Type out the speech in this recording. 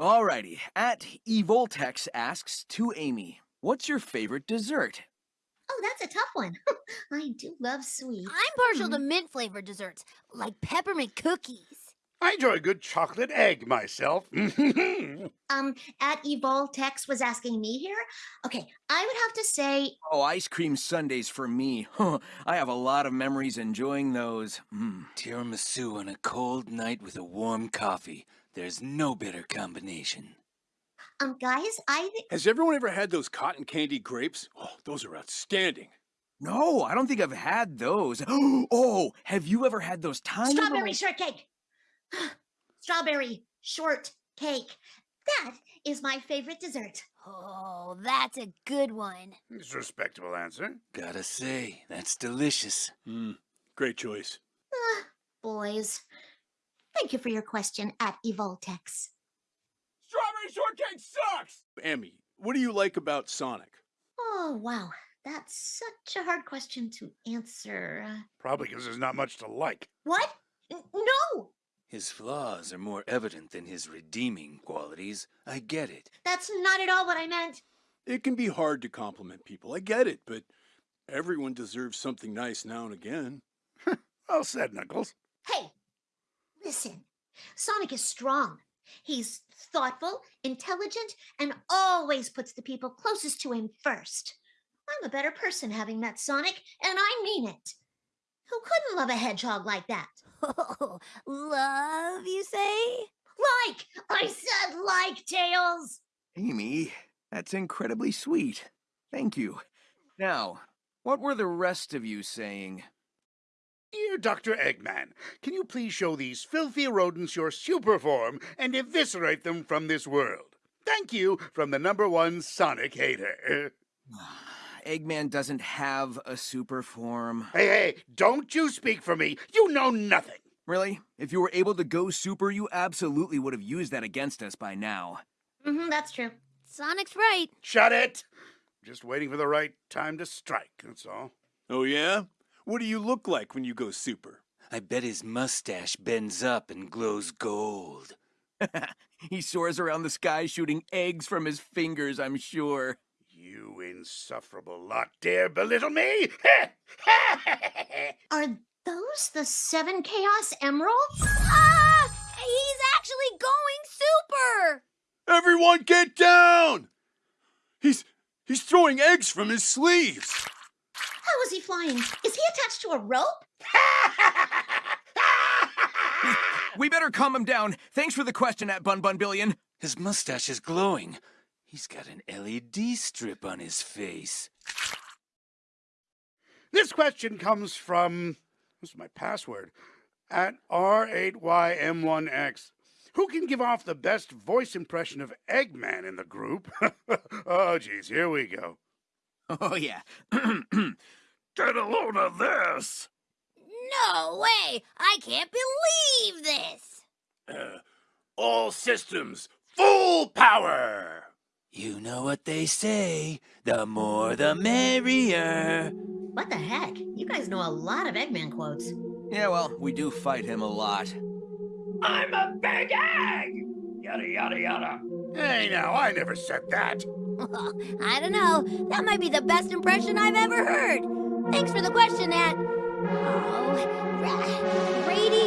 Alrighty, at Evoltex asks to Amy, what's your favorite dessert? Oh, that's a tough one. I do love sweets. I'm partial to mint flavored desserts, like peppermint cookies. I enjoy a good chocolate egg myself. Um, at Evoltex was asking me here. Okay, I would have to say, Oh, ice cream sundaes for me. I have a lot of memories enjoying those. Mm. Tiramisu on a cold night with a warm coffee. There's no better combination. um, guys, I think Has everyone ever had those cotton candy grapes? Oh, those are outstanding. No, I don't think I've had those. Oh, have you ever had those tiny strawberry little- shortcake. strawberry shortcake. That is my favorite dessert. Oh, that's a good one. it's a respectable answer. Gotta say, that's delicious. Hmm, great choice. Ah, boys, thank you for your question at Evoltex. Strawberry shortcake sucks! Emmy, what do you like about Sonic? Oh, wow. That's such a hard question to answer. Uh, Probably because there's not much to like. What? N- No! His flaws are more evident than his redeeming qualities. I get it. That's not at all what I meant. It can be hard to compliment people, I get it, but everyone deserves something nice now and again. Well said, Knuckles. Hey, listen. Sonic is strong. He's thoughtful, intelligent, and always puts the people closest to him first. I'm a better person having met Sonic, and I mean it. Who couldn't love a hedgehog like that? Oh, love, you say? Like! I said like, Tails! Amy, that's incredibly sweet. Thank you. Now, what were the rest of you saying? Dear Dr. Eggman, can you please show these filthy rodents your super form and eviscerate them from this world? Thank you from the number one Sonic hater. Eggman doesn't have a super form. Hey, hey, don't you speak for me. You know nothing. Really? If you were able to go super, you absolutely would have used that against us by now. Mm-hmm, that's true. Sonic's right. Shut it. Just waiting for the right time to strike, that's all. Oh, yeah? What do you look like when you go super? I bet his mustache bends up and glows gold. he soars around the sky shooting eggs from his fingers, I'm sure. You insufferable lot dare belittle me? Are those the seven Chaos Emeralds? Ah! He's actually going super! Everyone get down! He's he's throwing eggs from his sleeves. How is he flying? Is he attached to a rope? We better calm him down. Thanks for the question at Bun Bun Billion. His mustache is glowing. He's got an LED strip on his face. this question comes from. What's my password? At R8YM1X. Who can give off the best voice impression of Eggman in the group? oh, geez, here we go. Oh, yeah. Get a load of this! No way! I can't believe this! Uh, all systems, full power! You know what they say the more the merrier. What the heck? You guys know a lot of Eggman quotes. yeah, well, we do fight him a lot. I'm a big egg! Yada, yada, yada. Hey, now, I never said that. I don't know. That might be the best impression I've ever heard. Thanks for the question, Nat. Oh, ra-